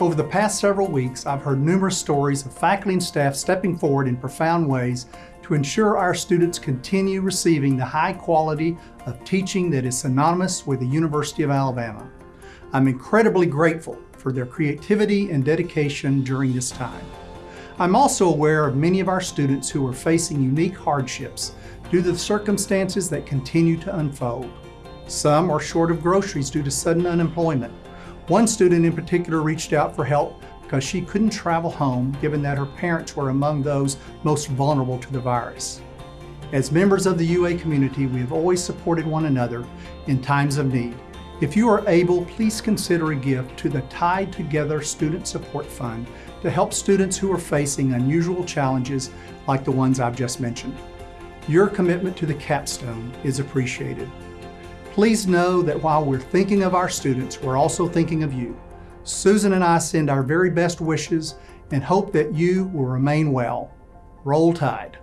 Over the past several weeks, I've heard numerous stories of faculty and staff stepping forward in profound ways to ensure our students continue receiving the high quality of teaching that is synonymous with the University of Alabama. I'm incredibly grateful for their creativity and dedication during this time. I'm also aware of many of our students who are facing unique hardships due to the circumstances that continue to unfold. Some are short of groceries due to sudden unemployment. One student in particular reached out for help because she couldn't travel home given that her parents were among those most vulnerable to the virus. As members of the UA community, we have always supported one another in times of need. If you are able, please consider a gift to the Tide Together Student Support Fund to help students who are facing unusual challenges like the ones I've just mentioned. Your commitment to the capstone is appreciated. Please know that while we're thinking of our students, we're also thinking of you. Susan and I send our very best wishes and hope that you will remain well. Roll Tide.